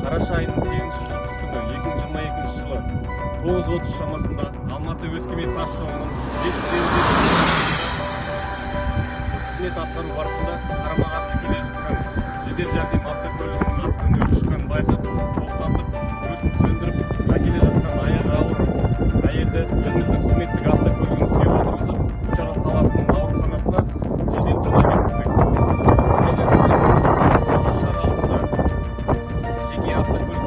қараша айының сегізінші жұлдыз күні екі мың жиырма екінші жылы тоғыз отыз шамасында алматы өскемен тас жолының бес жүз елу қызмет атқару барысында қарама қарсы келе жатқан жедел жәрдем автокөлігінің астынан өрт шыққанын байқап тоқтатып өртті сөндіріп әкеле жатқан аяғы ауыр. Әйелді өзіміздің қызметтік отырғызып of the good